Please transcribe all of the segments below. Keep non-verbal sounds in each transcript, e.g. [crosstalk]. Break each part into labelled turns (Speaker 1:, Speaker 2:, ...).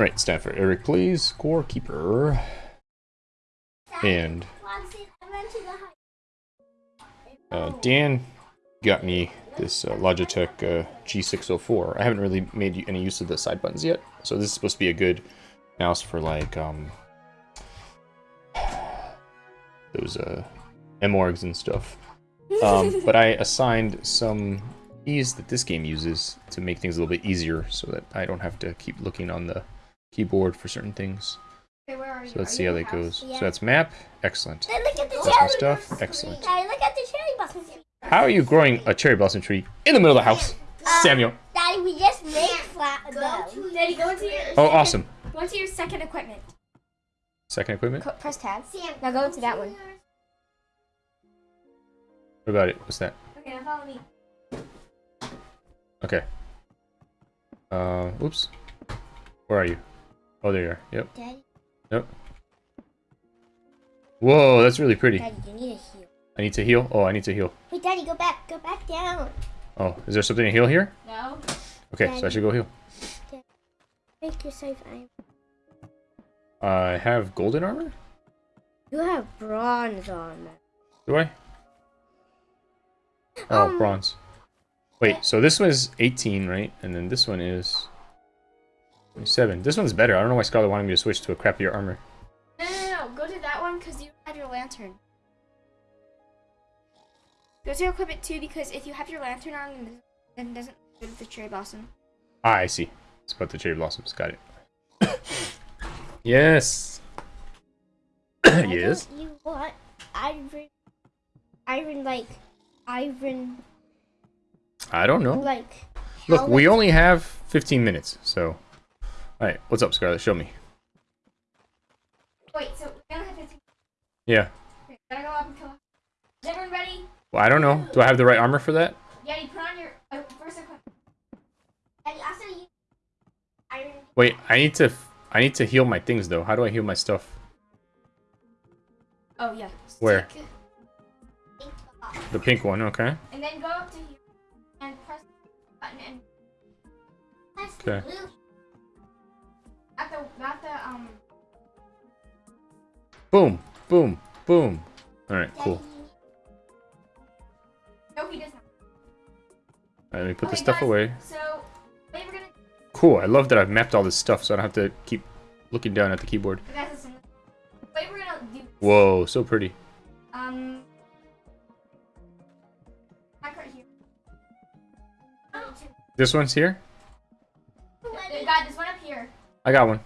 Speaker 1: Alright, stand for Eric, please. scorekeeper. And uh, Dan got me this uh, Logitech uh, G604. I haven't really made any use of the side buttons yet, so this is supposed to be a good mouse for like um, those uh, MORGs and stuff. Um, [laughs] but I assigned some keys that this game uses to make things a little bit easier so that I don't have to keep looking on the keyboard for certain things.
Speaker 2: Okay, where are you?
Speaker 1: So let's
Speaker 2: Are
Speaker 1: see
Speaker 2: you
Speaker 1: how that
Speaker 2: the
Speaker 1: goes.
Speaker 2: house?
Speaker 1: So that's map. Excellent.
Speaker 3: Hey, look at the
Speaker 1: That's
Speaker 3: cherry.
Speaker 1: stuff. Excellent.
Speaker 3: Daddy, look at the cherry blossom tree.
Speaker 1: How are you growing a cherry blossom tree in the middle of the house? Samuel.
Speaker 3: Daddy, we just made flat
Speaker 2: Go
Speaker 3: though.
Speaker 2: to, Daddy, go into your
Speaker 1: Oh, awesome.
Speaker 2: go into your second equipment.
Speaker 1: Second equipment?
Speaker 2: Co- press tab.
Speaker 3: Sam,
Speaker 2: Now go into that one.
Speaker 1: What about it? What's that?
Speaker 2: Okay, now follow me.
Speaker 1: Okay. Uh, oops. Where are you? Oh, there you are. Yep.
Speaker 3: Daddy,
Speaker 1: Yep. Whoa, that's really pretty.
Speaker 3: Daddy, you need to heal.
Speaker 1: I need to heal. Oh, I need to heal.
Speaker 3: Wait, Daddy, go back. Go back down.
Speaker 1: Oh, is there something to heal here?
Speaker 2: No.
Speaker 1: Okay, so I should go heal.
Speaker 3: Make yourself iron.
Speaker 1: I have golden armor?
Speaker 3: You have bronze on.
Speaker 1: Do I? Oh,
Speaker 3: Um,
Speaker 1: bronze. Wait, so this one is 18, right? And then this one is 27. This one's better. I don't know why Scarlet wanted me to switch to a crappier armor.
Speaker 2: No, no, no. Go to that one because you have your lantern. Go to equipment too because if you have your lantern on, then it doesn't go to the cherry blossom.
Speaker 1: Ah, I see. It's about the cherry blossoms. Got it. [coughs] yes. [coughs] Yes.
Speaker 3: You want iron? Iron like iron
Speaker 1: I don't know.
Speaker 3: like.
Speaker 1: Look, we only have 15 minutes, so... Alright, what's up, Scarlet? Show me.
Speaker 2: Wait, so we only have 15.
Speaker 1: Yeah.
Speaker 2: Okay, gotta go up and kill. Is everyone ready?
Speaker 1: Well, I don't know. Do I have the right armor for that?
Speaker 2: Yeah, you put on your uh, first equipment.
Speaker 3: And also you iron.
Speaker 1: Wait, I need to... I need to heal my things, though. How do I heal my stuff?
Speaker 2: Oh yeah.
Speaker 1: Where? The pink one, okay.
Speaker 2: And then go up to here and press the button and
Speaker 3: the
Speaker 1: Okay.
Speaker 3: Blue.
Speaker 2: at the not the um.
Speaker 1: Boom, boom, boom. Alright, cool.
Speaker 2: No, he does not.
Speaker 1: Alright, let me put
Speaker 2: Okay,
Speaker 1: this stuff
Speaker 2: guys,
Speaker 1: away.
Speaker 2: So, we're gonna.
Speaker 1: Cool, I love that I've mapped all this stuff so I don't have to keep looking down at the keyboard.
Speaker 2: Guys, we're gonna do.
Speaker 1: Whoa, so pretty.
Speaker 2: Um. Right here.
Speaker 3: Oh,
Speaker 1: This one's here?
Speaker 2: They got this one up here.
Speaker 1: I got one.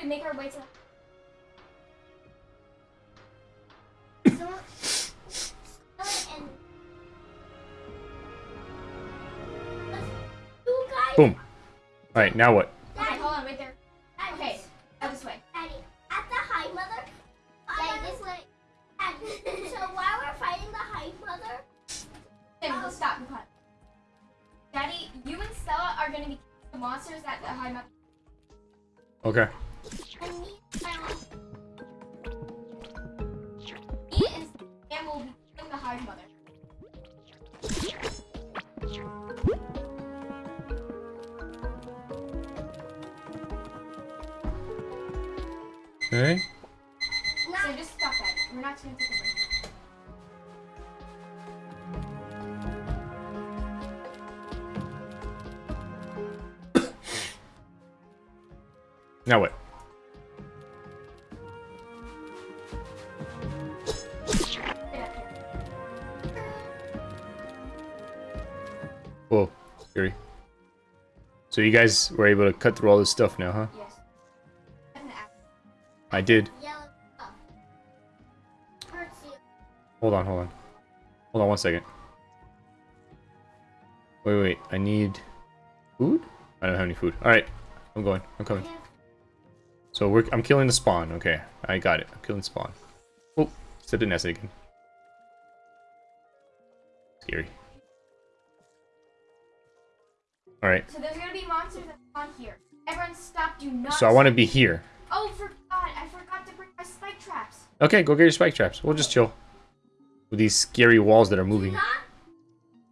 Speaker 2: All gotta make our way to.
Speaker 1: Boom. Alright, now what? Now what?
Speaker 2: Up
Speaker 1: scary. So you guys were able to cut through all this stuff now, huh?
Speaker 2: Yes. That's an axe.
Speaker 1: I did.
Speaker 3: yellow stuff. Hurts you.
Speaker 1: Hold on, hold on. Hold on one second. Wait, wait, I need food? I don't have any food. Alright, I'm going. I'm coming. So we're I'm killing the spawn. Okay, I got it. I'm killing spawn. Oh, stepped in acid again. Scary. Alright,
Speaker 2: So there's gonna be monsters that spawn here. Everyone stop, do not
Speaker 1: so I want to be here.
Speaker 2: Oh forgot, I forgot to bring my spike traps.
Speaker 1: Okay, go get your spike traps. We'll just chill. With these scary walls that are moving.
Speaker 3: Not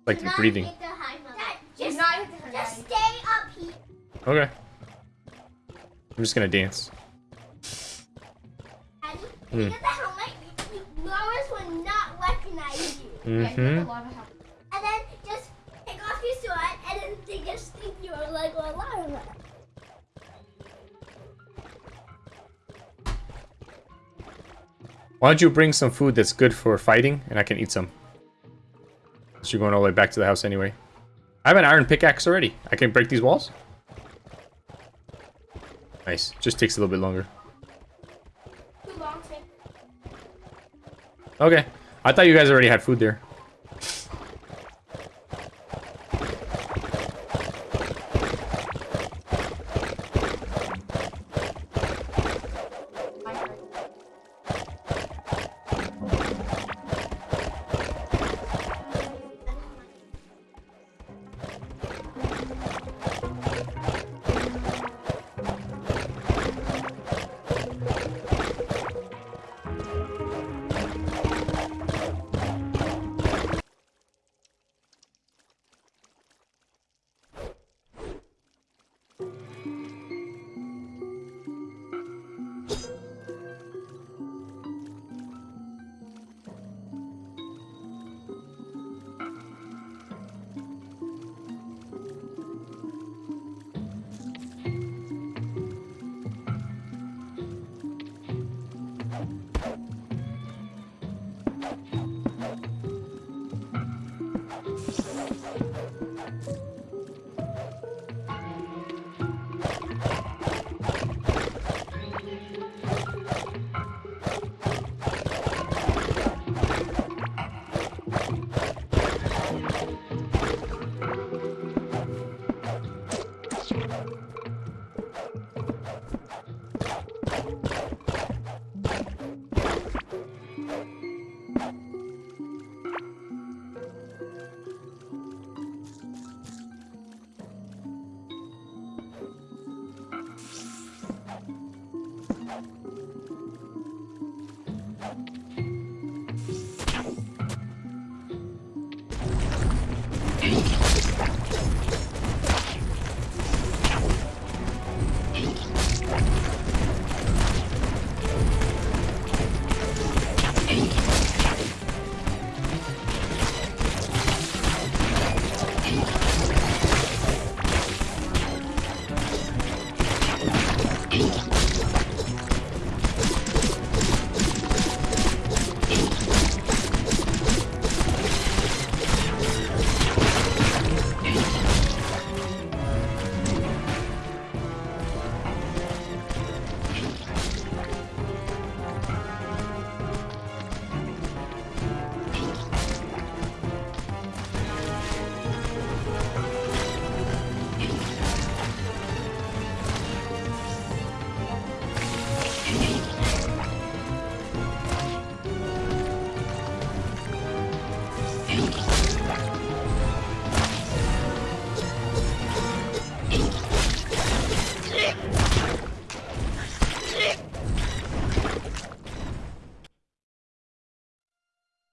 Speaker 1: Like
Speaker 3: Do
Speaker 1: you're
Speaker 3: not
Speaker 1: breathing.
Speaker 3: hit the Hive Mother. Dad,
Speaker 2: Do
Speaker 3: just,
Speaker 2: not hit the her
Speaker 3: just stay up here.
Speaker 1: Okay. I'm just gonna dance.
Speaker 3: Daddy,
Speaker 1: Hmm.
Speaker 3: get the helmet. Loris will not recognize you.
Speaker 2: Yeah, you have
Speaker 1: Mm-hmm.
Speaker 2: a lot of help.
Speaker 3: And then just take off your sword and then they just think you're like a lion.
Speaker 1: Why don't you bring some food that's good for fighting, and I can eat some. Since you're going all the way back to the house anyway. I have an iron pickaxe already. I can break these walls. Nice. Just takes a little bit longer.
Speaker 2: Too long to make
Speaker 1: Okay. I thought you guys already had food there.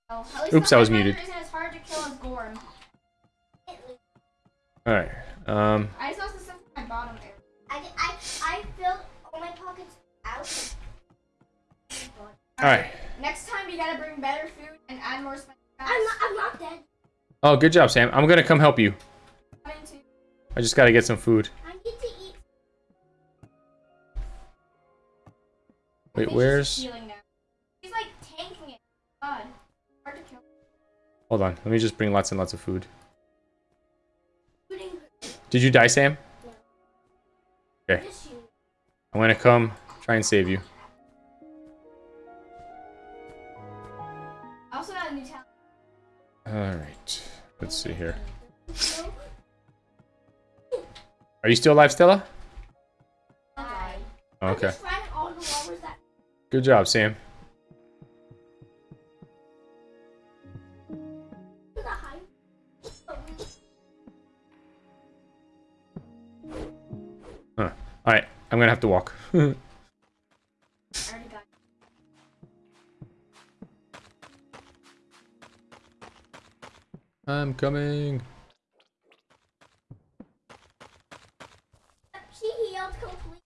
Speaker 2: Oh,
Speaker 1: Oops, I was muted.
Speaker 2: Isn't hard to kill as Ghorm.
Speaker 1: Alright. Um,
Speaker 2: I just lost the sense of my bottom area.
Speaker 3: I, I, I filled all my pockets out.
Speaker 1: alright.
Speaker 2: Next time you gotta bring better food and add more spice.
Speaker 3: I'm not, I'm not dead.
Speaker 1: Oh, good job, Sam. I'm gonna come help you. I just gotta get some food.
Speaker 3: I need to eat.
Speaker 1: Wait,
Speaker 2: think
Speaker 1: where's... Hold on. Let me just bring lots and lots of food. Did you die, Sam? Okay. I'm gonna come try and save you.
Speaker 2: I also got a new talent.
Speaker 1: Alright. Let's see here. [laughs] Are you still alive, Stella? Okay.
Speaker 3: just finding all the lovers that.
Speaker 1: Good job, Sam. Alright. I'm gonna have to walk.
Speaker 2: I already got.
Speaker 1: I'm coming.
Speaker 3: She healed completely.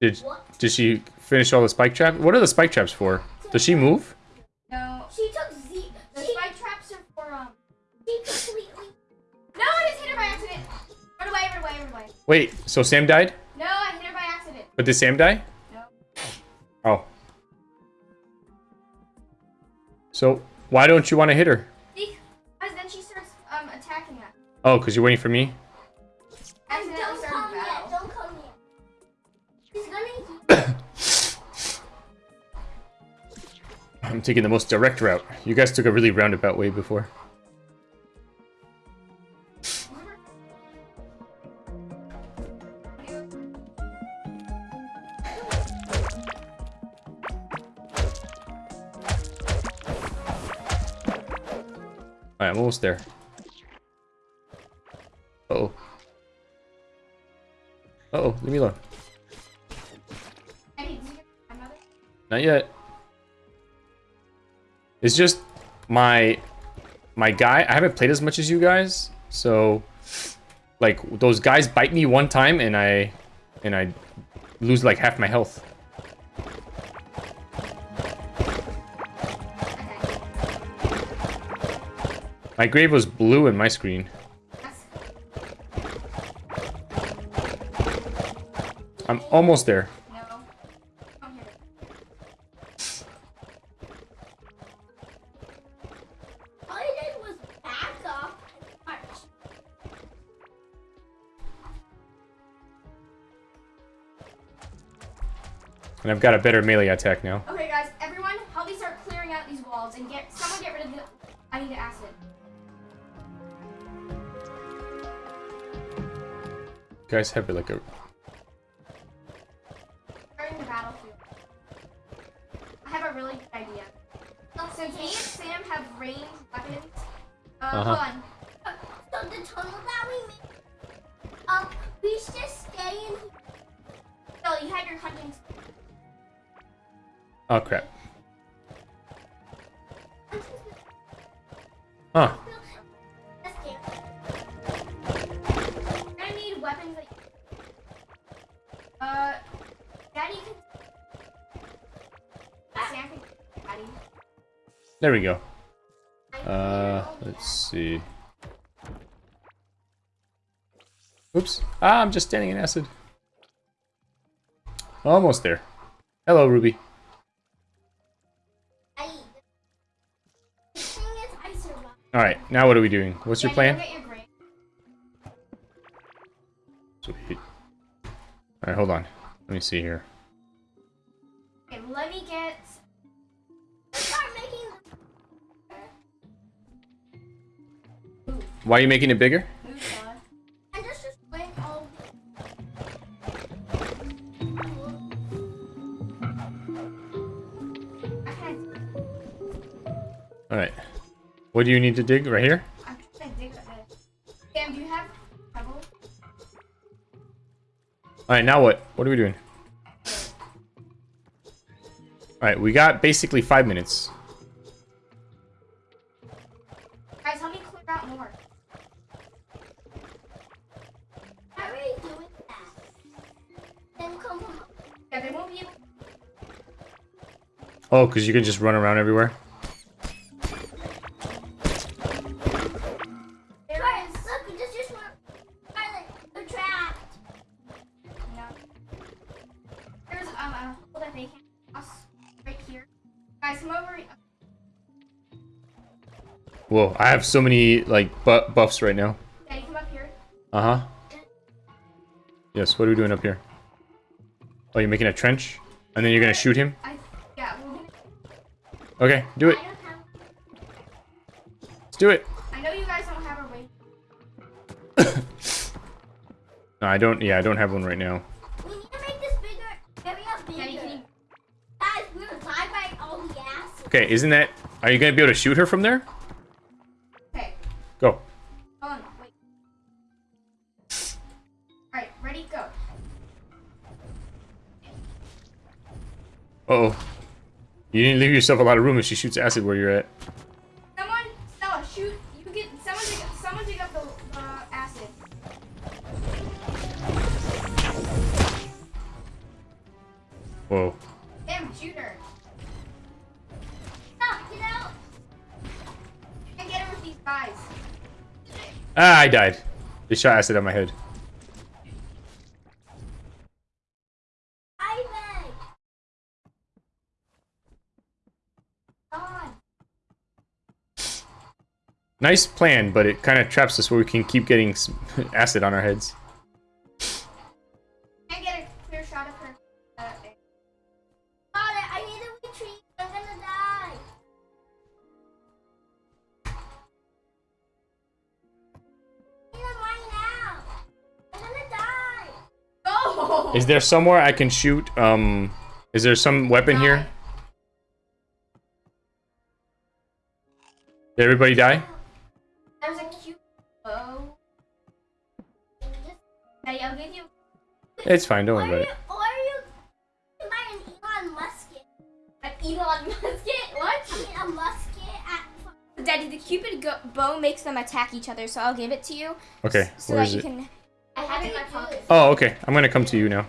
Speaker 1: Did
Speaker 3: What?
Speaker 1: did she finish all the spike traps? What are the spike traps for? Does she move?
Speaker 2: No.
Speaker 3: She took
Speaker 1: Wait, so Sam died?
Speaker 2: No, I hit her by accident.
Speaker 1: But did Sam die?
Speaker 2: No.
Speaker 1: Oh. So why don't you want to hit her?
Speaker 2: Because then she starts um attacking us.
Speaker 1: Oh, because you're waiting for me?
Speaker 2: Accidentally
Speaker 3: Don't come yet. Don't come yet. She's gonna. [coughs]
Speaker 1: I'm taking the most direct route. You guys took a really roundabout way before. Almost there. Uh oh. Uh oh, leave me alone. Not yet. It's just my my guy. I haven't played as much as you guys, so like those guys bite me one time and I and I lose like half my health. My grave was blue in my screen. I'm almost there.
Speaker 3: And
Speaker 1: I've got a better melee attack now.
Speaker 2: Okay, guys, everyone, help me start clearing out these walls and get someone get rid of the. I need acid.
Speaker 1: Guys have like a
Speaker 2: Starting the battlefield. I have a really good idea. So and Sam have ranged weapons. Uh,
Speaker 1: Uh-huh.
Speaker 2: on.
Speaker 3: So the tunnel that we made, um, we should just stay in.
Speaker 2: You have your hunting.
Speaker 1: oh crap. Huh.
Speaker 2: Uh, Daddy can. Daddy.
Speaker 1: There we go. Uh, let's see. Oops. Ah, I'm just standing in acid. Almost there. Hello, Ruby.
Speaker 3: I. The thing is, I survived.
Speaker 1: Alright, now what are we doing? What's your plan? Alright, hold on. Let me see here.
Speaker 2: Okay, let me get.
Speaker 3: Start making.
Speaker 1: Why are you making it bigger?
Speaker 2: Move, fella.
Speaker 3: And just just wait all.
Speaker 2: Okay,
Speaker 1: Alright. What do you need to dig? Right here? Alright, now what? What are we doing? Alright, we got basically five minutes.
Speaker 2: Guys, help me clear out more.
Speaker 3: How are you doing that? Then come from.
Speaker 2: Yeah, they won't be able.
Speaker 1: Oh, because you can just run around everywhere?
Speaker 2: Guys, come over.
Speaker 1: Whoa, I have so many, like, bu buffs right now.
Speaker 2: Daddy, come up here.
Speaker 1: Uh-huh. Yes, what are we doing up here? Oh, you're making a trench? And then you're gonna shoot him?
Speaker 2: I yeah, gonna.
Speaker 1: Okay, do it.
Speaker 3: Have.
Speaker 1: Let's do it.
Speaker 2: I know you guys don't have a way. [coughs]
Speaker 1: No, I don't, yeah, I don't have one right now. Okay, isn't that... Are you gonna be able to shoot her from there?
Speaker 2: Okay.
Speaker 1: Go.
Speaker 2: Wait. Alright, ready, go.
Speaker 1: Uh oh You didn't leave yourself a lot of room if she shoots acid where you're at.
Speaker 2: Someone, Stella, shoot. You get, someone someone take up the, uh, acid. Whoa.
Speaker 1: Ah, I died. They shot acid on my head. Nice plan, but it kind of traps us where we can keep getting [laughs] acid on our heads.
Speaker 2: No!
Speaker 1: Is there somewhere I can shoot? Um, is there some weapon here? Did everybody die?
Speaker 2: There's a cute bow. Hey, I'll give you.
Speaker 1: It's fine. Don't worry about it.
Speaker 3: or you can buy an Elon Musket.
Speaker 2: An Elon Musket?
Speaker 3: I
Speaker 2: What?
Speaker 3: mean, a musket at.
Speaker 2: Daddy, the Cupid go- bow makes them attack each other, so I'll give it to you.
Speaker 1: Okay,
Speaker 2: So
Speaker 1: where
Speaker 2: that
Speaker 1: is
Speaker 2: you
Speaker 1: it?
Speaker 2: can. I have it in my pocket.
Speaker 1: Oh, okay. I'm gonna come to you now.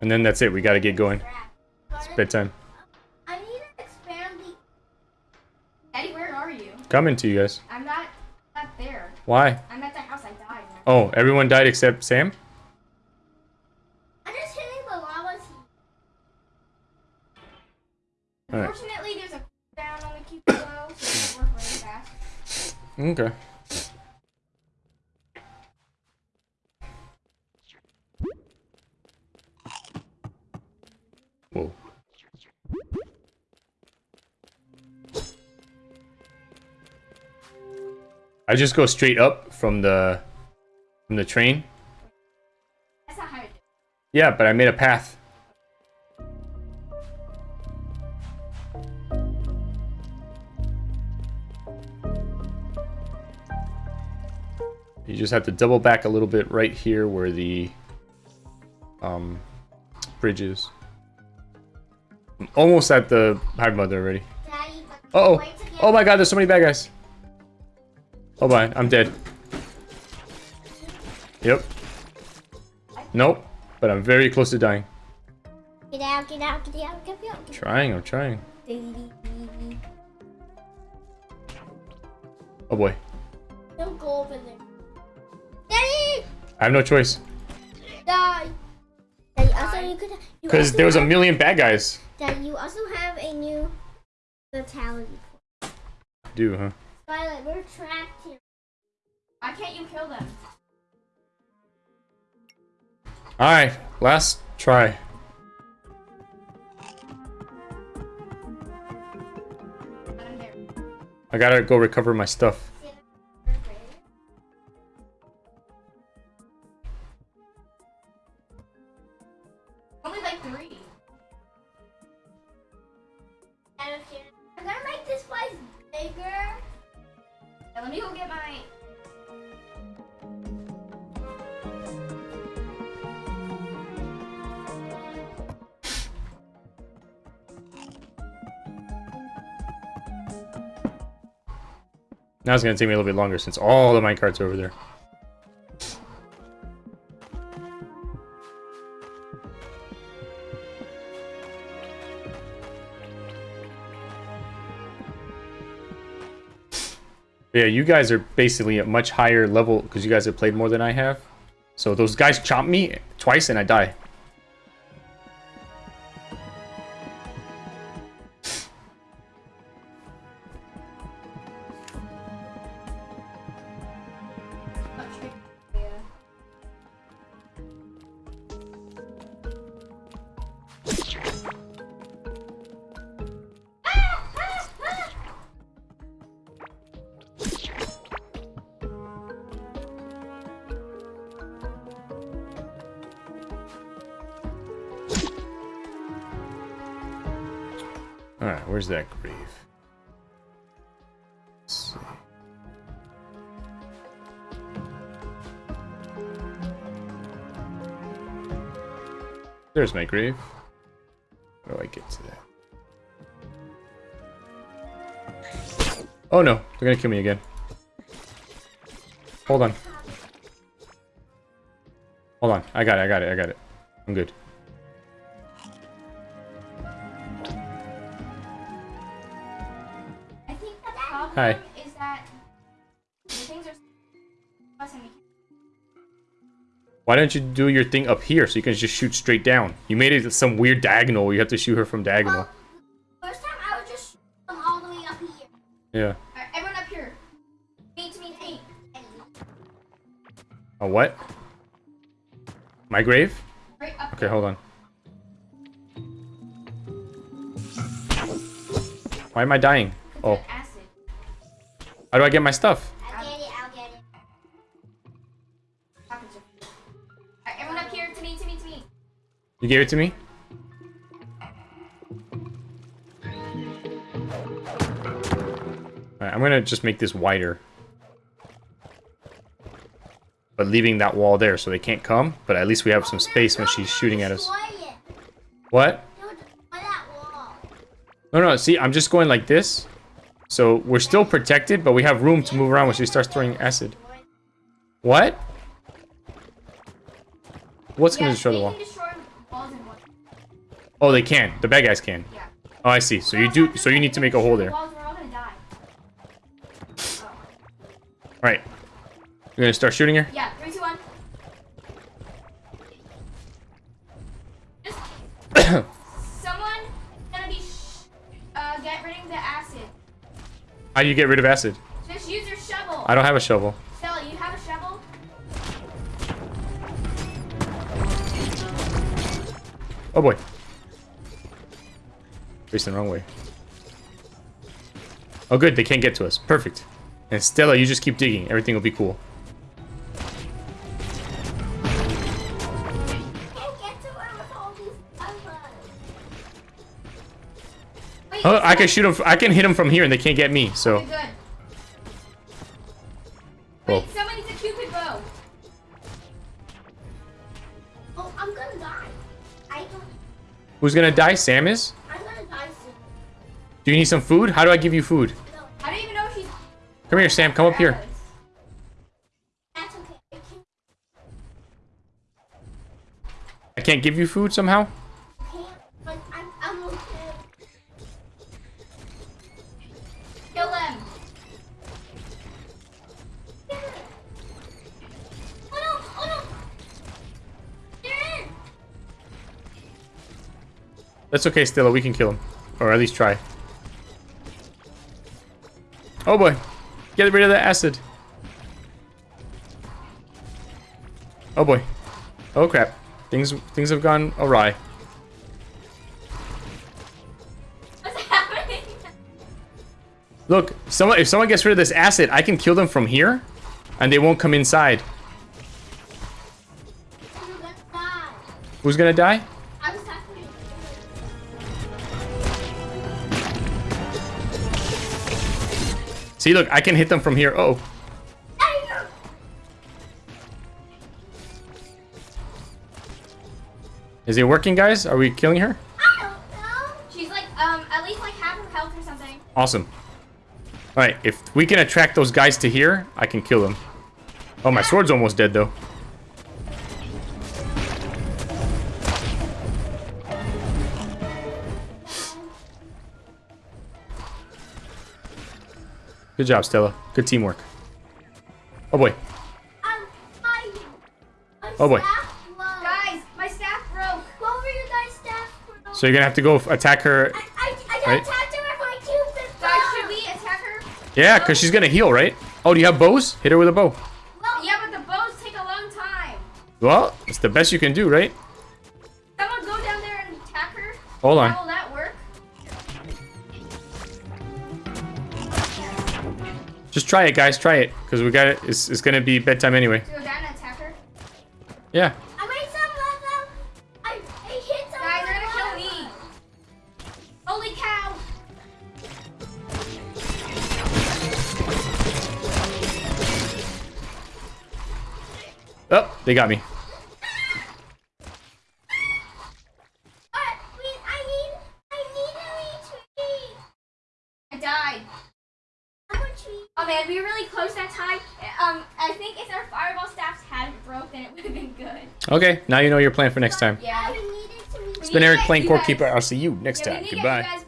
Speaker 1: And then that's it. We gotta get going. It's bedtime.
Speaker 3: I need to expand the.
Speaker 2: Daddy, where are you?
Speaker 1: Coming to you guys.
Speaker 2: I'm not. Not there.
Speaker 1: Why?
Speaker 2: I'm at the house I died.
Speaker 1: Oh, everyone died except Sam?
Speaker 3: I'm just hitting the lava.
Speaker 2: Unfortunately, there's a cooldown on the Cupid bow, so it work really fast.
Speaker 1: Okay. I just go straight up from the from the train.
Speaker 2: That's not how you do it.
Speaker 1: Yeah, but I made a path. You just have to double back a little bit right here where the um, bridge is. I'm almost at the Hive Mother already. Uh oh.
Speaker 3: wait to get
Speaker 1: Oh my god, there's so many bad guys. Oh my, I'm dead. Yep. Nope. But I'm very close to dying.
Speaker 3: Get out, get out, get out, get out. Get
Speaker 1: Trying, I'm trying. Oh boy.
Speaker 3: Don't go over there. Daddy!
Speaker 1: I have no choice.
Speaker 3: Die! Daddy, also you could.
Speaker 1: Because there was a million bad guys.
Speaker 3: Daddy, you also have a new fatality.
Speaker 1: Do, huh?
Speaker 3: Violet, we're trapped here.
Speaker 2: Why can't you kill them?
Speaker 1: Alright, last try.
Speaker 2: But I'm there.
Speaker 1: I gotta go recover my stuff.
Speaker 2: Now
Speaker 1: it's gonna take me a little bit longer since all the minecarts are over there. Yeah, you guys are basically at much higher level because you guys have played more than I have. So those guys chomp me twice and I die. Alright, where's that grave? Let's see. There's my grave. How do I get to that? Oh no, they're gonna kill me again. Hold on. Hold on, I got it, I got it, I got it. I'm good. Hi.
Speaker 2: Is that
Speaker 1: Why don't you do your thing up here so you can just shoot straight down? You made it some weird diagonal. You have to shoot her from diagonal.
Speaker 3: Well, first time I just all the way up here.
Speaker 1: Yeah.
Speaker 2: Right, everyone up here. Meet me eight.
Speaker 1: A what? My grave?
Speaker 2: Right
Speaker 1: okay, hold on. Why am I dying? Oh how do I get my stuff?
Speaker 3: I'll get it, I'll get it.
Speaker 2: Everyone up here to me, to me, to me.
Speaker 1: You gave it to me? Alright, I'm gonna just make this wider. But leaving that wall there so they can't come, but at least we have some space when she's shooting at us. What?
Speaker 3: Don't destroy that wall.
Speaker 1: No, no, see, I'm just going like this. So we're still protected, but we have room to move around when she starts throwing acid. What? What's gonna destroy the wall?
Speaker 2: destroy walls in one.
Speaker 1: Oh, they can. The bad guys can.
Speaker 2: Yeah.
Speaker 1: Oh, I see. So you do. So you need to make a hole there. All
Speaker 2: right. We're gonna die.
Speaker 1: Right. You're gonna start shooting her.
Speaker 2: Yeah, three, two, one. [clears throat]
Speaker 1: How do you get rid of acid?
Speaker 2: Just use your shovel.
Speaker 1: I don't have a shovel.
Speaker 2: Stella, you have a shovel?
Speaker 1: Oh boy. Facing the wrong way. Oh good, they can't get to us. Perfect. And Stella, you just keep digging. Everything will be cool. Oh, I can shoot him. I can hit him from here, and they can't get me. So,
Speaker 2: Okay, good.
Speaker 1: oh,
Speaker 2: Wait, someone needs a cupid bow.
Speaker 3: Oh, I'm gonna die. I don't.
Speaker 1: who's gonna die? Sam is.
Speaker 3: I'm gonna die soon.
Speaker 1: Do you need some food? How do I give you food?
Speaker 3: No,
Speaker 2: I don't even know if she's.
Speaker 1: Come here, Sam. Come up here.
Speaker 3: that's okay. I can't.
Speaker 1: I can't give you food somehow. That's okay, Stella. We can kill him, or at least try. Oh boy, get rid of the acid. Oh boy. Oh crap. Things things have gone awry.
Speaker 2: What's happening?
Speaker 1: Look, someone if someone gets rid of this acid, I can kill them from here, and they won't come inside.
Speaker 3: I'm gonna die.
Speaker 1: Who's gonna die? See, look, I can hit them from here. Oh, is it working, guys? Are we killing her?
Speaker 3: I don't know.
Speaker 2: She's like, um, at least like half her health or something.
Speaker 1: Awesome. All right, if we can attract those guys to here, I can kill them. Oh, my sword's almost dead though. Good job, Stella. Good teamwork. Oh boy.
Speaker 3: Um, my, my
Speaker 1: Oh, boy.
Speaker 3: staff broke.
Speaker 2: Guys, my staff broke.
Speaker 3: What were your guys' staff broke?
Speaker 1: So you're gonna have to go attack her.
Speaker 3: I, I, I got
Speaker 1: Right.
Speaker 3: attacked her with my cupid
Speaker 2: Guys, should we attack her?
Speaker 1: Yeah, because she's gonna heal, right? Oh, do you have bows? Hit her with a bow.
Speaker 3: Well,
Speaker 2: Yeah, but the bows take a long time.
Speaker 1: Well, it's the best you can do, right?
Speaker 2: Someone go down there and attack her.
Speaker 1: Hold on. Just try it, guys. Try it, because we got it. It's, it's gonna be bedtime anyway.
Speaker 2: To go down and attack?
Speaker 1: Yeah.
Speaker 3: I made some level. I, I hit some
Speaker 2: Guys, they're gonna kill
Speaker 3: lava.
Speaker 2: me. Holy cow.
Speaker 1: Oh, they got me.
Speaker 3: But wait, I need, I need a retreat.
Speaker 2: I died.
Speaker 3: I'm a tree.
Speaker 2: Oh man, we were really close that time. Um, I think if our fireball staffs hadn't broke, then it would have been good.
Speaker 1: Okay, now you know your plan for next time.
Speaker 2: Yeah.
Speaker 3: I needed to retreat.
Speaker 1: It's been Eric playing
Speaker 2: You
Speaker 1: Core Keeper. I'll see you next time.
Speaker 2: need to get
Speaker 1: Goodbye.
Speaker 2: you guys